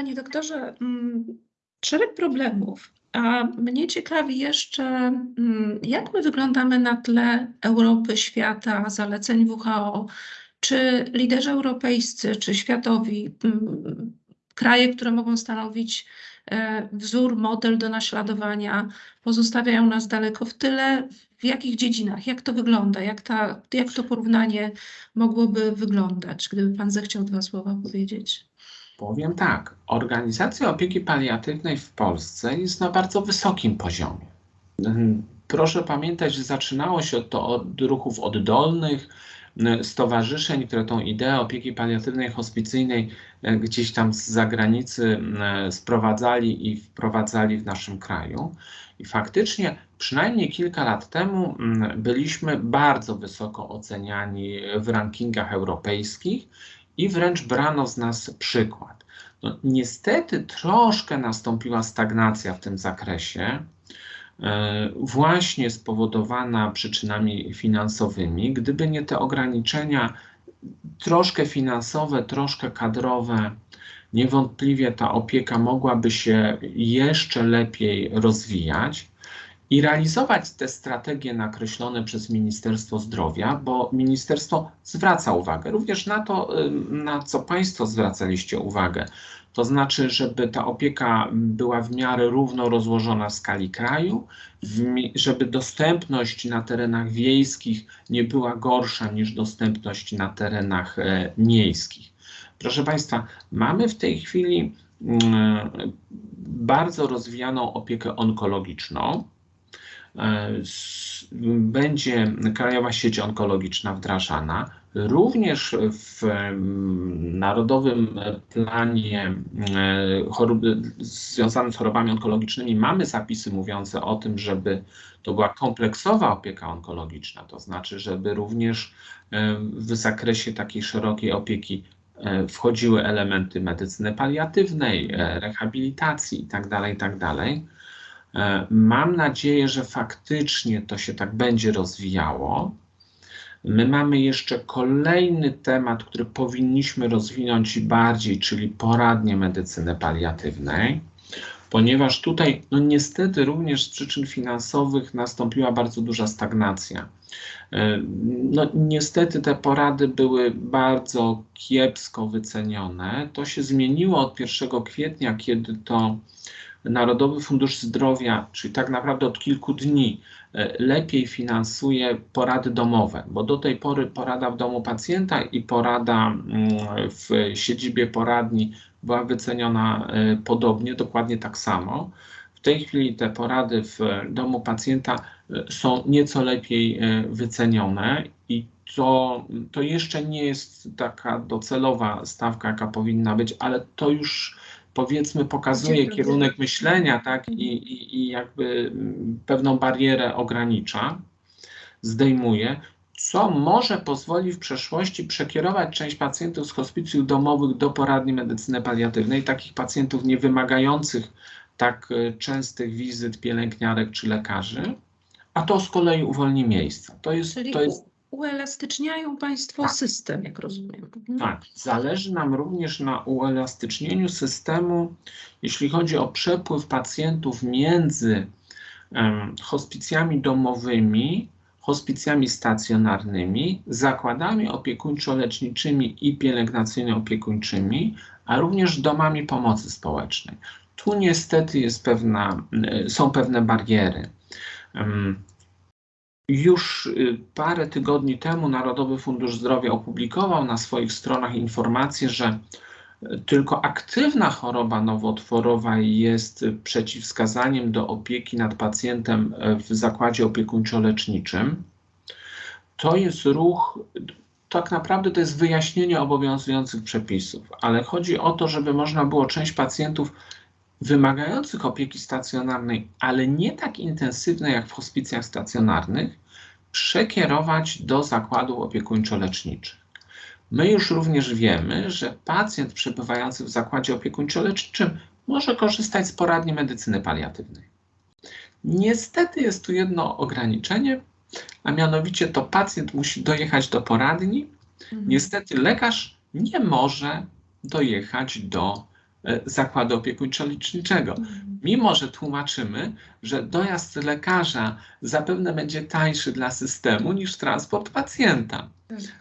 Panie doktorze, mm, szereg problemów. A mnie ciekawi jeszcze, mm, jak my wyglądamy na tle Europy, świata, zaleceń WHO. Czy liderzy europejscy, czy światowi, mm, kraje, które mogą stanowić e, wzór, model do naśladowania, pozostawiają nas daleko w tyle? W jakich dziedzinach? Jak to wygląda? Jak, ta, jak to porównanie mogłoby wyglądać? Gdyby Pan zechciał dwa słowa powiedzieć. Powiem tak, organizacja opieki paliatywnej w Polsce jest na bardzo wysokim poziomie. Proszę pamiętać, że zaczynało się to od ruchów oddolnych, stowarzyszeń, które tą ideę opieki paliatywnej, hospicyjnej e, gdzieś tam z zagranicy sprowadzali i wprowadzali w naszym kraju. I faktycznie przynajmniej kilka lat temu byliśmy bardzo wysoko oceniani w rankingach europejskich i wręcz brano z nas przykład. No, niestety troszkę nastąpiła stagnacja w tym zakresie, e, właśnie spowodowana przyczynami finansowymi. Gdyby nie te ograniczenia, troszkę finansowe, troszkę kadrowe, niewątpliwie ta opieka mogłaby się jeszcze lepiej rozwijać i realizować te strategie nakreślone przez Ministerstwo Zdrowia, bo ministerstwo zwraca uwagę również na to, na co Państwo zwracaliście uwagę. To znaczy, żeby ta opieka była w miarę równo rozłożona w skali kraju, żeby dostępność na terenach wiejskich nie była gorsza niż dostępność na terenach e, miejskich. Proszę Państwa, mamy w tej chwili mm, bardzo rozwijaną opiekę onkologiczną. E, będzie Krajowa Sieć Onkologiczna wdrażana. Również w Narodowym Planie e, chorób, związanym z chorobami onkologicznymi mamy zapisy mówiące o tym, żeby to była kompleksowa opieka onkologiczna, to znaczy, żeby również e, w zakresie takiej szerokiej opieki wchodziły elementy medycyny paliatywnej, rehabilitacji itd., tak itd. E, mam nadzieję, że faktycznie to się tak będzie rozwijało. My mamy jeszcze kolejny temat, który powinniśmy rozwinąć bardziej, czyli poradnie medycyny paliatywnej, ponieważ tutaj, no niestety, również z przyczyn finansowych nastąpiła bardzo duża stagnacja. E, no, niestety te porady były bardzo kiepsko wycenione. To się zmieniło od 1 kwietnia, kiedy to Narodowy Fundusz Zdrowia, czyli tak naprawdę od kilku dni, e, lepiej finansuje porady domowe, bo do tej pory porada w domu pacjenta i porada mm, w siedzibie poradni była wyceniona e, podobnie, dokładnie tak samo. W tej chwili te porady w domu pacjenta e, są nieco lepiej wycenione i to, to jeszcze nie jest taka docelowa stawka, jaka powinna być, ale to już powiedzmy pokazuje kierunek myślenia, tak, i, i, i jakby pewną barierę ogranicza, zdejmuje, co może pozwoli w przeszłości przekierować część pacjentów z hospicjów domowych do poradni medycyny paliatywnej, takich pacjentów nie wymagających tak e, częstych wizyt pielęgniarek czy lekarzy, a to z kolei uwolni miejsca. To jest, Czyli to jest uelastyczniają Państwo tak. system, jak rozumiem. Mhm. Tak, zależy nam również na uelastycznieniu systemu, jeśli chodzi o przepływ pacjentów między um, hospicjami domowymi, hospicjami stacjonarnymi, zakładami opiekuńczo-leczniczymi i pielęgnacyjno-opiekuńczymi, a również domami pomocy społecznej. Tu niestety jest pewna, są pewne bariery. Już y, parę tygodni temu Narodowy Fundusz Zdrowia opublikował na swoich stronach informację, że y, tylko aktywna choroba nowotworowa jest przeciwwskazaniem do opieki nad pacjentem y, w zakładzie opiekuńczo-leczniczym. To jest ruch, tak naprawdę to jest wyjaśnienie obowiązujących przepisów, ale chodzi o to, żeby można było część pacjentów wymagających opieki stacjonarnej, ale nie tak intensywnej jak w hospicjach stacjonarnych, przekierować do zakładów opiekuńczo-leczniczych. My już również wiemy, że pacjent przebywający w zakładzie opiekuńczo-leczniczym może korzystać z poradni medycyny paliatywnej. Niestety jest tu jedno ograniczenie, a mianowicie to pacjent musi dojechać do poradni. Mhm. Niestety lekarz nie może dojechać do zakładu opiekuńczo-leczniczego. Mimo, że tłumaczymy, że dojazd lekarza zapewne będzie tańszy dla systemu niż transport pacjenta.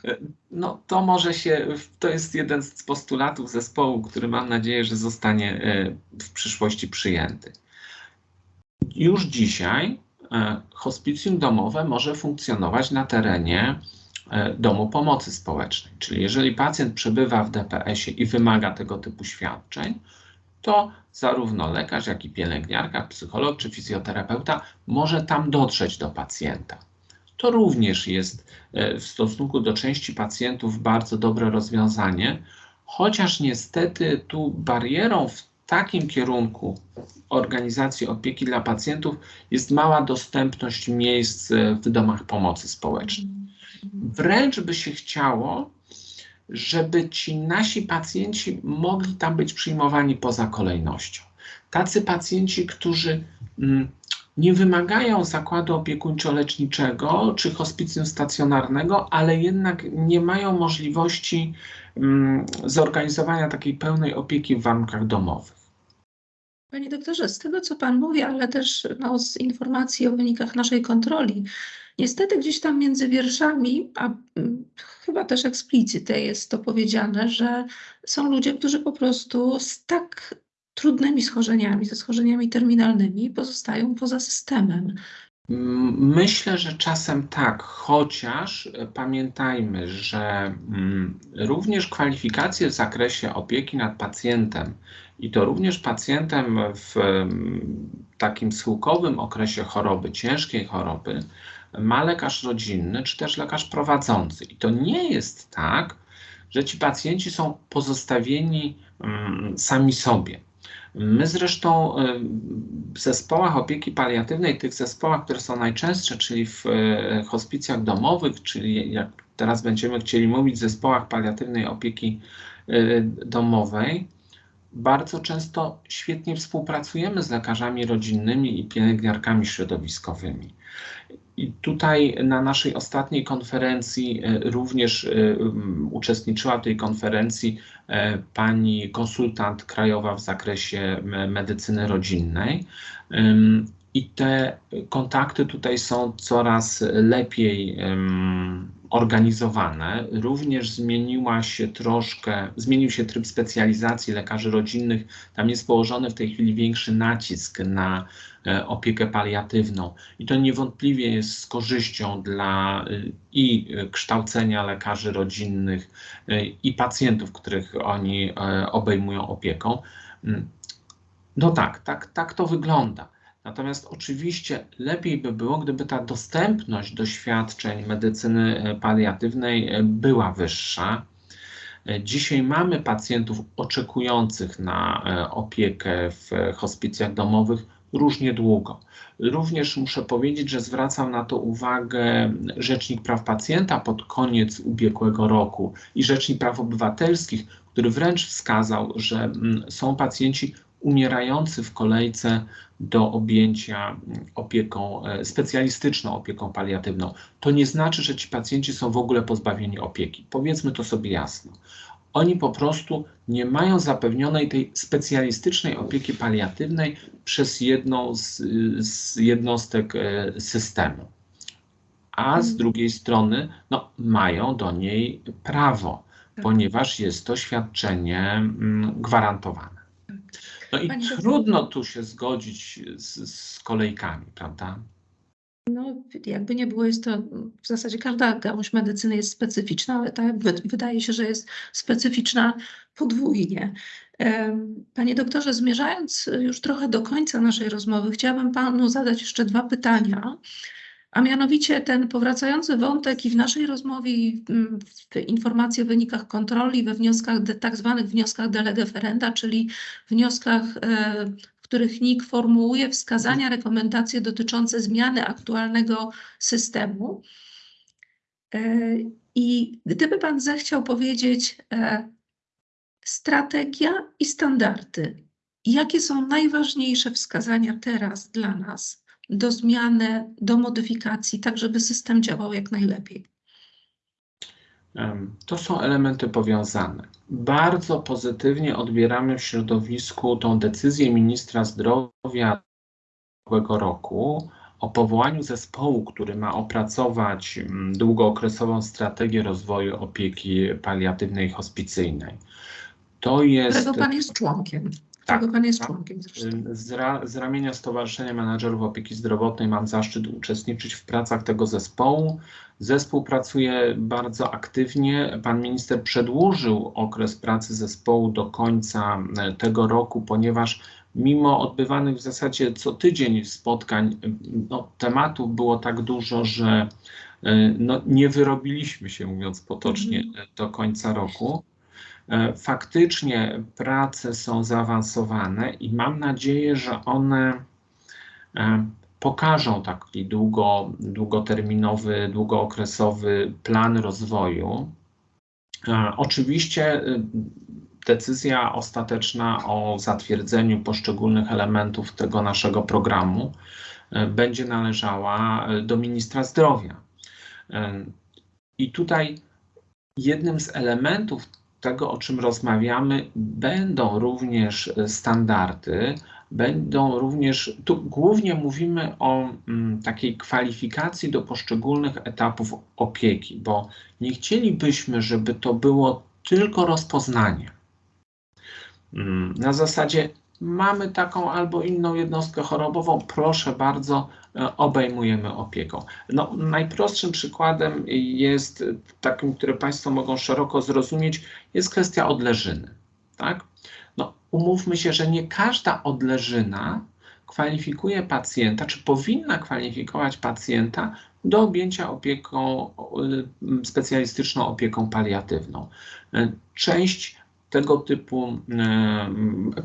E, No, to może się, to jest jeden z postulatów zespołu, który mam nadzieję, że zostanie e, w przyszłości przyjęty. Już dzisiaj e, hospicjum domowe może funkcjonować na terenie e, domu pomocy społecznej. Czyli jeżeli pacjent przebywa w DPS-ie i wymaga tego typu świadczeń, to zarówno lekarz, jak i pielęgniarka, psycholog czy fizjoterapeuta może tam dotrzeć do pacjenta. To również jest e, w stosunku do części pacjentów bardzo dobre rozwiązanie, chociaż niestety tu barierą w takim kierunku organizacji opieki dla pacjentów jest mała dostępność miejsc e, w domach pomocy społecznej. Wręcz by się chciało, żeby ci nasi pacjenci mogli tam być przyjmowani poza kolejnością. Tacy pacjenci, którzy mm, nie wymagają zakładu opiekuńczo-leczniczego czy hospicjum stacjonarnego, ale jednak nie mają możliwości mm, zorganizowania takiej pełnej opieki w warunkach domowych. Panie doktorze, z tego co Pan mówi, ale też no, z informacji o wynikach naszej kontroli, niestety gdzieś tam między wierszami, a mm, chyba też eksplicite jest to powiedziane, że są ludzie, którzy po prostu z tak trudnymi schorzeniami, ze schorzeniami terminalnymi pozostają poza systemem. Myślę, że czasem tak, chociaż e, pamiętajmy, że mm, również kwalifikacje w zakresie opieki nad pacjentem i to również pacjentem w mm, takim schyłkowym okresie choroby, ciężkiej choroby, ma lekarz rodzinny czy też lekarz prowadzący. I to nie jest tak, że ci pacjenci są pozostawieni mm, sami sobie. My zresztą y, w zespołach opieki paliatywnej, tych zespołach, które są najczęstsze, czyli w y, hospicjach domowych, czyli jak teraz będziemy chcieli mówić, zespołach paliatywnej opieki y, domowej, bardzo często świetnie współpracujemy z lekarzami rodzinnymi i pielęgniarkami środowiskowymi. I tutaj na naszej ostatniej konferencji e, również e, uczestniczyła w tej konferencji e, pani konsultant krajowa w zakresie medycyny rodzinnej. I te kontakty tutaj są coraz lepiej organizowane. Również zmieniła się troszkę, zmienił się tryb specjalizacji lekarzy rodzinnych. Tam jest położony w tej chwili większy nacisk na e, opiekę paliatywną. I to niewątpliwie jest z korzyścią dla y, i kształcenia lekarzy rodzinnych, y, i pacjentów, których oni e, obejmują opieką. Mm. No tak, tak, tak to wygląda. Natomiast oczywiście lepiej by było, gdyby ta dostępność do świadczeń medycyny e, paliatywnej e, była wyższa. E, Dzisiaj mamy pacjentów oczekujących na opiekę w hospicjach domowych różnie długo. Również muszę powiedzieć, że zwracał na to uwagę Rzecznik Praw Pacjenta pod koniec ubiegłego roku i Rzecznik Praw Obywatelskich, który wręcz wskazał, że mm, są pacjenci umierający w kolejce do objęcia mm, opieką, e, specjalistyczną opieką paliatywną. To nie znaczy, że ci pacjenci są w ogóle pozbawieni opieki. Powiedzmy to sobie jasno. Oni po prostu nie mają zapewnionej tej specjalistycznej opieki paliatywnej przez jedną z, z jednostek e, systemu. A z Mhm. drugiej strony no, mają do niej prawo, Tak. ponieważ jest to świadczenie mm, gwarantowane. No i Pani trudno tu się zgodzić z, z kolejkami, prawda? No, jakby nie było, jest to w zasadzie każda gałąź medycyny jest specyficzna, ale ta wy- wydaje się, że jest specyficzna podwójnie. Panie doktorze, zmierzając już trochę do końca naszej rozmowy, chciałabym panu zadać jeszcze dwa pytania. A mianowicie ten powracający wątek i w naszej rozmowie, i mm, w informacji o wynikach kontroli, we wnioskach, tak zwanych wnioskach de czyli wnioskach, e, w których NIK formułuje wskazania, rekomendacje dotyczące zmiany aktualnego systemu. E, I gdyby Pan zechciał powiedzieć e, strategia i standardy, jakie są najważniejsze wskazania teraz dla nas do zmiany, do modyfikacji, tak żeby system działał jak najlepiej? To są elementy powiązane. Bardzo pozytywnie odbieramy w środowisku tą decyzję ministra zdrowia ubiegłego roku o powołaniu zespołu, który ma opracować mm, długookresową strategię rozwoju opieki paliatywnej i hospicyjnej. To jest Którego pan jest członkiem. Tak, pan jest tak. członkiem zresztą. z, ra, z ramienia Stowarzyszenia Menadżerów Opieki Zdrowotnej mam zaszczyt uczestniczyć w pracach tego zespołu. Zespół pracuje bardzo aktywnie. Pan minister przedłużył okres pracy zespołu do końca e, tego roku, ponieważ mimo odbywanych w zasadzie co tydzień spotkań, no, tematów było tak dużo, że e, no, nie wyrobiliśmy się, mówiąc potocznie, Mhm. do końca roku. E, Faktycznie prace są zaawansowane i mam nadzieję, że one e, pokażą taki długo, długoterminowy, długookresowy plan rozwoju. E, Oczywiście y, decyzja ostateczna o zatwierdzeniu poszczególnych elementów tego naszego programu będzie należała do ministra zdrowia. I tutaj jednym z elementów tego, o czym rozmawiamy, będą również e, standardy, będą również, tu głównie mówimy o mm, takiej kwalifikacji do poszczególnych etapów opieki, bo nie chcielibyśmy, żeby to było tylko rozpoznanie. Mm, Na zasadzie mamy taką albo inną jednostkę chorobową, proszę bardzo, obejmujemy opieką. No, najprostszym przykładem jest e, takim, który Państwo mogą szeroko zrozumieć, jest kwestia odleżyny. Tak? No, umówmy się, że nie każda odleżyna kwalifikuje pacjenta, czy powinna kwalifikować pacjenta do objęcia opieką, y, specjalistyczną opieką paliatywną. Y, Część tego typu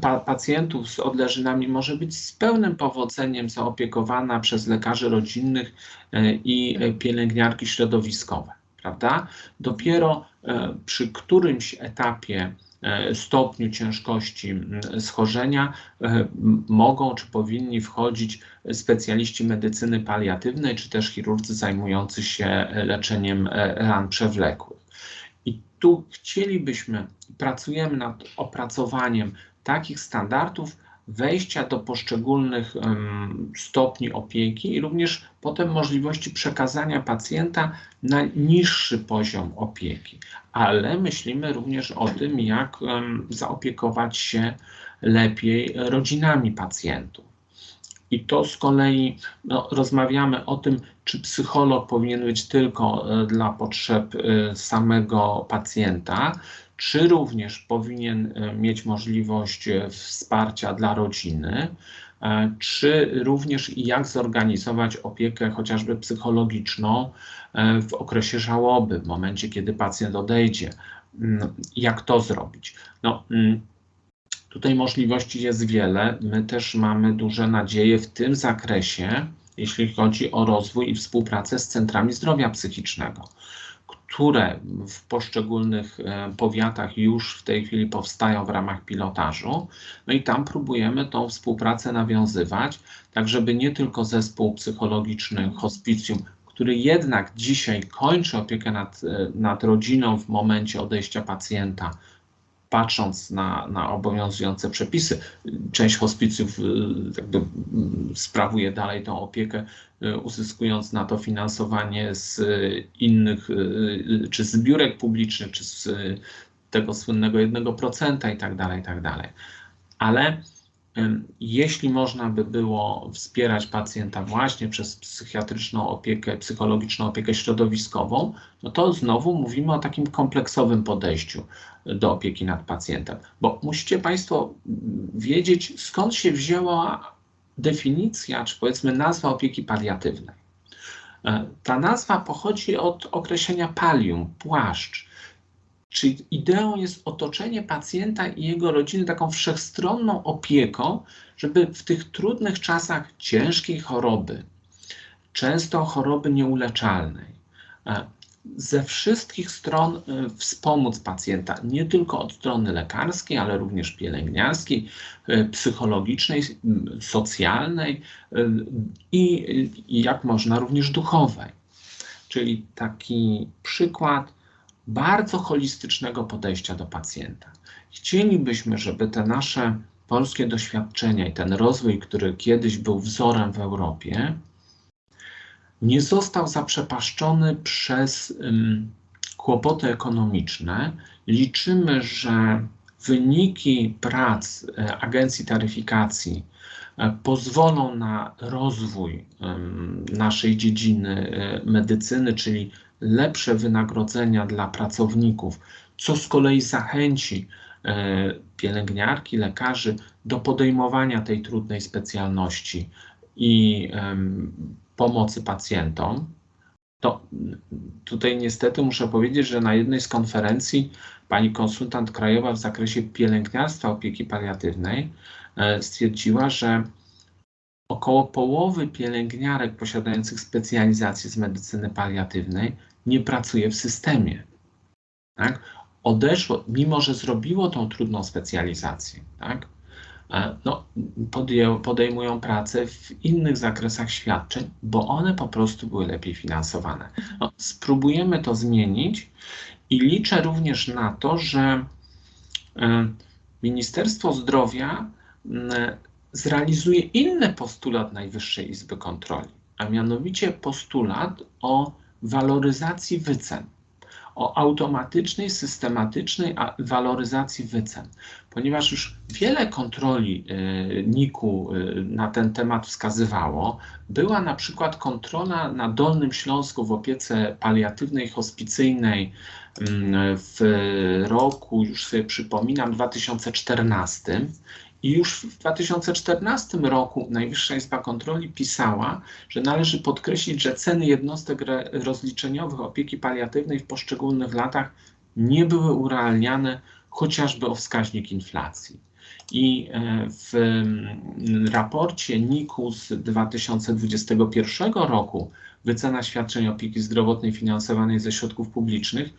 pa, pacjentów z odleżynami może być z pełnym powodzeniem zaopiekowana przez lekarzy rodzinnych y, i pielęgniarki środowiskowe, prawda? Dopiero y, przy którymś etapie y, stopniu ciężkości schorzenia mogą czy powinni wchodzić specjaliści medycyny paliatywnej, czy też chirurdzy zajmujący się leczeniem e, ran przewlekłych. Tu chcielibyśmy, pracujemy nad opracowaniem takich standardów wejścia do poszczególnych em, stopni opieki i również potem możliwości przekazania pacjenta na niższy poziom opieki. Ale myślimy również o tym, jak em, zaopiekować się lepiej rodzinami pacjentów. I to z kolei no, rozmawiamy o tym, czy psycholog powinien być tylko e, dla potrzeb e, samego pacjenta, czy również powinien e, mieć możliwość wsparcia dla rodziny, czy również jak zorganizować opiekę chociażby psychologiczną w okresie żałoby, w momencie, kiedy pacjent odejdzie. Mm, Jak to zrobić? No, mm, Tutaj możliwości jest wiele. My też mamy duże nadzieje w tym zakresie, jeśli chodzi o rozwój i współpracę z centrami zdrowia psychicznego, które w poszczególnych e, powiatach już w tej chwili powstają w ramach pilotażu. No i tam próbujemy tą współpracę nawiązywać, tak żeby nie tylko zespół psychologiczny hospicjum, który jednak dzisiaj kończy opiekę nad, e, nad rodziną w momencie odejścia pacjenta, patrząc na, na obowiązujące przepisy, część hospicjów y, jakby sprawuje dalej tą opiekę, y, uzyskując na to finansowanie z innych, y, czy z biurek publicznych, czy z tego słynnego 1% i tak dalej, i tak dalej. Ale jeśli można by było wspierać pacjenta właśnie przez psychiatryczną opiekę, psychologiczną opiekę środowiskową, no to znowu mówimy o takim kompleksowym podejściu do opieki nad pacjentem. Bo musicie Państwo wiedzieć, skąd się wzięła definicja, czy powiedzmy nazwa opieki paliatywnej. E, Ta nazwa pochodzi od określenia palium, płaszcz. Czyli ideą jest otoczenie pacjenta i jego rodziny taką wszechstronną opieką, żeby w tych trudnych czasach ciężkiej choroby, często choroby nieuleczalnej, e, ze wszystkich stron e, wspomóc pacjenta, nie tylko od strony lekarskiej, ale również pielęgniarskiej, e, psychologicznej, socjalnej i jak można również duchowej. Czyli taki przykład bardzo holistycznego podejścia do pacjenta. Chcielibyśmy, żeby te nasze polskie doświadczenia i ten rozwój, który kiedyś był wzorem w Europie, nie został zaprzepaszczony przez um, kłopoty ekonomiczne. Liczymy, że wyniki prac e, agencji taryfikacji e, pozwolą na rozwój naszej dziedziny e, medycyny, czyli lepsze wynagrodzenia dla pracowników, co z kolei zachęci pielęgniarki, lekarzy do podejmowania tej trudnej specjalności i pomocy pacjentom. To tutaj niestety muszę powiedzieć, że na jednej z konferencji pani konsultant krajowa w zakresie pielęgniarstwa opieki paliatywnej e, stwierdziła, że około połowy pielęgniarek posiadających specjalizację z medycyny paliatywnej nie pracuje w systemie. Tak? Odeszło, mimo że zrobiło tą trudną specjalizację, tak? E, no, podejmują pracę w innych zakresach świadczeń, bo one po prostu były lepiej finansowane. No, spróbujemy to zmienić i liczę również na to, że e, Ministerstwo Zdrowia zrealizuje inny postulat Najwyższej Izby Kontroli, a mianowicie postulat o waloryzacji wycen o automatycznej, systematycznej waloryzacji wycen, ponieważ już wiele kontroli y, NIK-u y, na ten temat wskazywało. Była na przykład kontrola na Dolnym Śląsku w opiece paliatywnej, hospicyjnej mm, w roku, już sobie przypominam, 2014 i już w 2014 roku Najwyższa Izba Kontroli pisała, że należy podkreślić, że ceny jednostek rozliczeniowych opieki paliatywnej w poszczególnych latach nie były urealniane chociażby o wskaźnik inflacji. I e, w mm, raporcie NIK-u z 2021 roku wycena świadczeń opieki zdrowotnej finansowanej ze środków publicznych,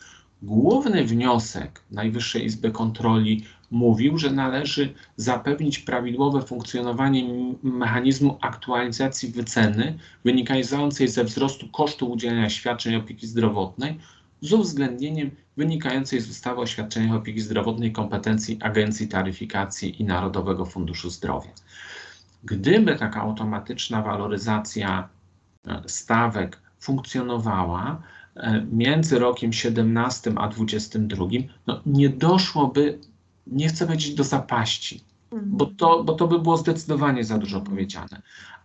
główny wniosek Najwyższej Izby Kontroli mówił, że należy zapewnić prawidłowe funkcjonowanie mechanizmu aktualizacji wyceny wynikającej ze wzrostu kosztu udzielania świadczeń opieki zdrowotnej z uwzględnieniem wynikającej z ustawy o świadczeniach opieki zdrowotnej kompetencji Agencji Taryfikacji i Narodowego Funduszu Zdrowia. Gdyby taka automatyczna waloryzacja e, stawek funkcjonowała między rokiem 17 a 22, no nie doszłoby nie chcę powiedzieć do zapaści, bo Mhm. to, bo to by było zdecydowanie za dużo powiedziane,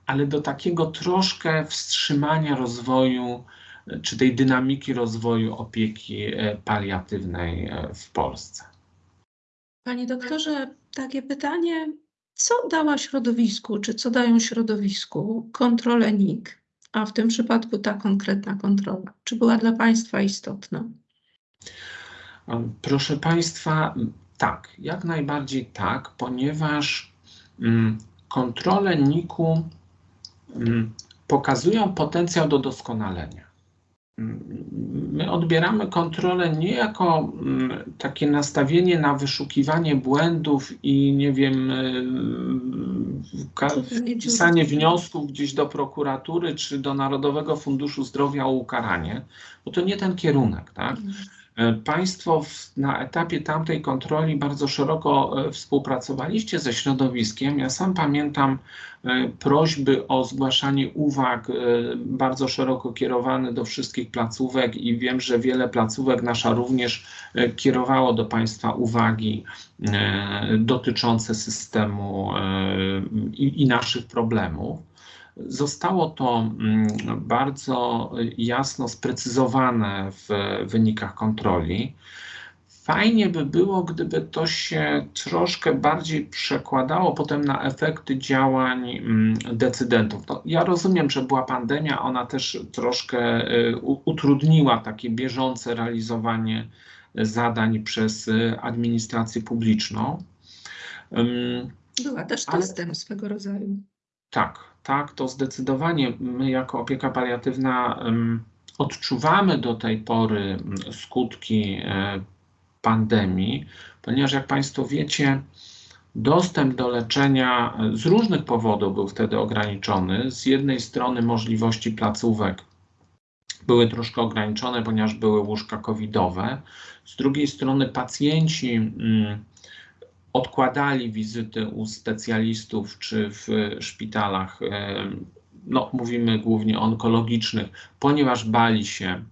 ale do takiego troszkę wstrzymania rozwoju, e, czy tej dynamiki rozwoju opieki e, paliatywnej e, w Polsce. Panie doktorze, takie pytanie, co dała środowisku, czy co dają środowisku kontrole NIK, a w tym przypadku ta konkretna kontrola? Czy była dla Państwa istotna? Proszę Państwa, tak, jak najbardziej tak, ponieważ mm, kontrole NIK-u mm, pokazują potencjał do doskonalenia. Mm, my odbieramy kontrolę nie jako takie nastawienie na wyszukiwanie błędów i nie wiem, pisanie wniosków gdzieś do prokuratury czy do Narodowego Funduszu Zdrowia o ukaranie, bo to nie ten kierunek, tak? E, państwo w, na etapie tamtej kontroli bardzo szeroko e, współpracowaliście ze środowiskiem. Ja sam pamiętam e, prośby o zgłaszanie uwag bardzo szeroko kierowane do wszystkich placówek i wiem, że wiele placówek nasza również kierowało do Państwa uwagi dotyczące systemu i, i naszych problemów. Zostało to mm, bardzo jasno sprecyzowane w wynikach kontroli. Fajnie by było, gdyby to się troszkę bardziej przekładało potem na efekty działań mm, decydentów. No, ja rozumiem, że była pandemia, ona też troszkę y, utrudniła takie bieżące realizowanie zadań przez y, administrację publiczną. Była też testem Ale... swego rodzaju. Tak, tak, to zdecydowanie my jako opieka paliatywna odczuwamy do tej pory skutki e, pandemii, ponieważ jak Państwo wiecie, dostęp do leczenia e, z różnych powodów był wtedy ograniczony. Z jednej strony możliwości placówek były troszkę ograniczone, ponieważ były łóżka covidowe. Z drugiej strony pacjenci mm, odkładali wizyty u specjalistów czy w szpitalach, no mówimy głównie onkologicznych, ponieważ bali się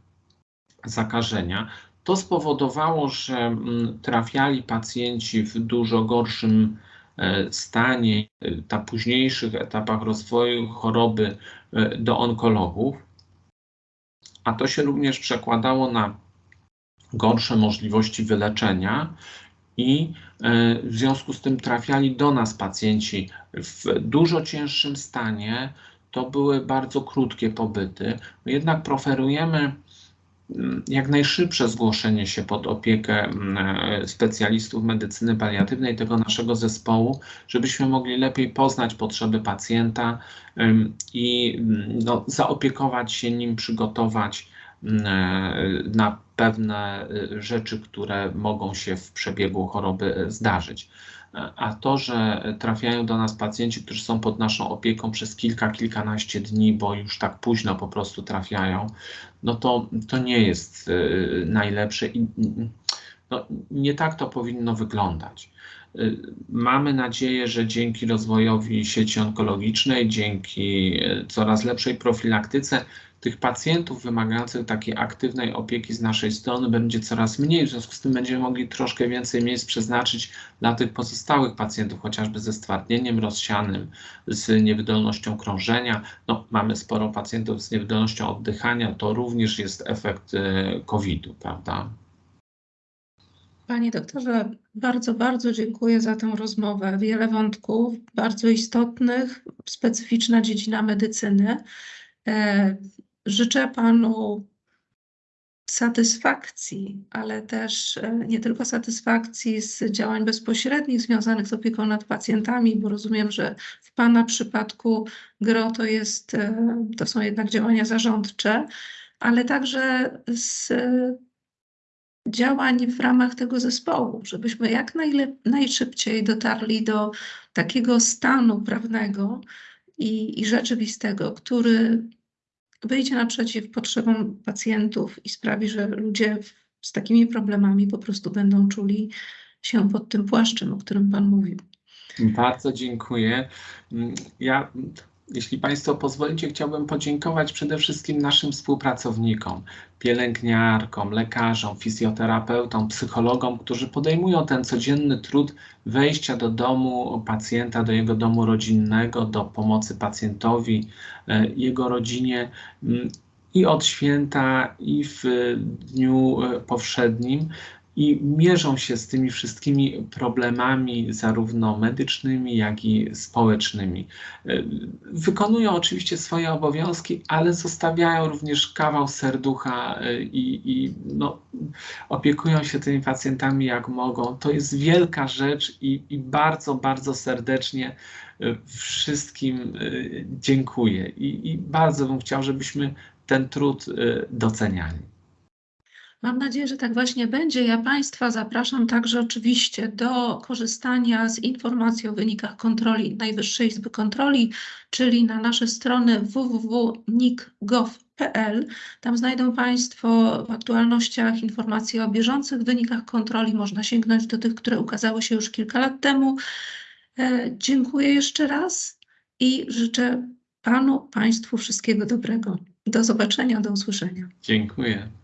zakażenia. To spowodowało, że trafiali pacjenci w dużo gorszym e, stanie, e, na późniejszych etapach rozwoju choroby e, do onkologów, a to się również przekładało na gorsze możliwości wyleczenia i w związku z tym trafiali do nas pacjenci w dużo cięższym stanie. To były bardzo krótkie pobyty. My jednak preferujemy mm, jak najszybsze zgłoszenie się pod opiekę mm, specjalistów medycyny paliatywnej tego naszego zespołu, żebyśmy mogli lepiej poznać potrzeby pacjenta i mm, no, zaopiekować się nim, przygotować na pewne y, rzeczy, które mogą się w przebiegu choroby y, zdarzyć. A to, że trafiają do nas pacjenci, którzy są pod naszą opieką przez kilka, kilkanaście dni, bo już tak późno po prostu trafiają, no to, to nie jest najlepsze i no, nie tak to powinno wyglądać. Mamy nadzieję, że dzięki rozwojowi sieci onkologicznej, dzięki coraz lepszej profilaktyce, tych pacjentów wymagających takiej aktywnej opieki z naszej strony będzie coraz mniej, w związku z tym będziemy mogli troszkę więcej miejsc przeznaczyć dla tych pozostałych pacjentów, chociażby ze stwardnieniem rozsianym, z niewydolnością krążenia. No, mamy sporo pacjentów z niewydolnością oddychania, to również jest efekt e, COVID-u, prawda? Panie doktorze, bardzo, bardzo dziękuję za tę rozmowę. Wiele wątków bardzo istotnych, specyficzna dziedzina medycyny. E, Życzę Panu satysfakcji, ale też e, nie tylko satysfakcji z działań bezpośrednich związanych z opieką nad pacjentami, bo rozumiem, że w Pana przypadku GRO to, jest, e, to są jednak działania zarządcze, ale także z działań w ramach tego zespołu, żebyśmy jak najszybciej dotarli do takiego stanu prawnego i, i rzeczywistego, który wyjdzie naprzeciw potrzebom pacjentów i sprawi, że ludzie z takimi problemami po prostu będą czuli się pod tym płaszczem, o którym Pan mówił. Bardzo dziękuję. Ja jeśli Państwo pozwolicie, chciałbym podziękować przede wszystkim naszym współpracownikom, pielęgniarkom, lekarzom, fizjoterapeutom, psychologom, którzy podejmują ten codzienny trud wejścia do domu pacjenta, do jego domu rodzinnego, do pomocy pacjentowi, e, jego rodzinie mm, i od święta, i w dniu e, powszednim i mierzą się z tymi wszystkimi problemami, zarówno medycznymi, jak i społecznymi. E, wykonują oczywiście swoje obowiązki, ale zostawiają również kawał serducha e, i, i no, opiekują się tymi pacjentami jak mogą. To jest wielka rzecz i, i bardzo, bardzo serdecznie e, wszystkim dziękuję. I, I bardzo bym chciał, żebyśmy ten trud doceniali. Mam nadzieję, że tak właśnie będzie. Ja Państwa zapraszam także oczywiście do korzystania z informacji o wynikach kontroli Najwyższej Izby Kontroli, czyli na nasze strony www.nik.gov.pl. Tam znajdą Państwo w aktualnościach informacje o bieżących wynikach kontroli. Można sięgnąć do tych, które ukazały się już kilka lat temu. E, dziękuję jeszcze raz i życzę Panu, Państwu wszystkiego dobrego. Do zobaczenia, do usłyszenia. Dziękuję.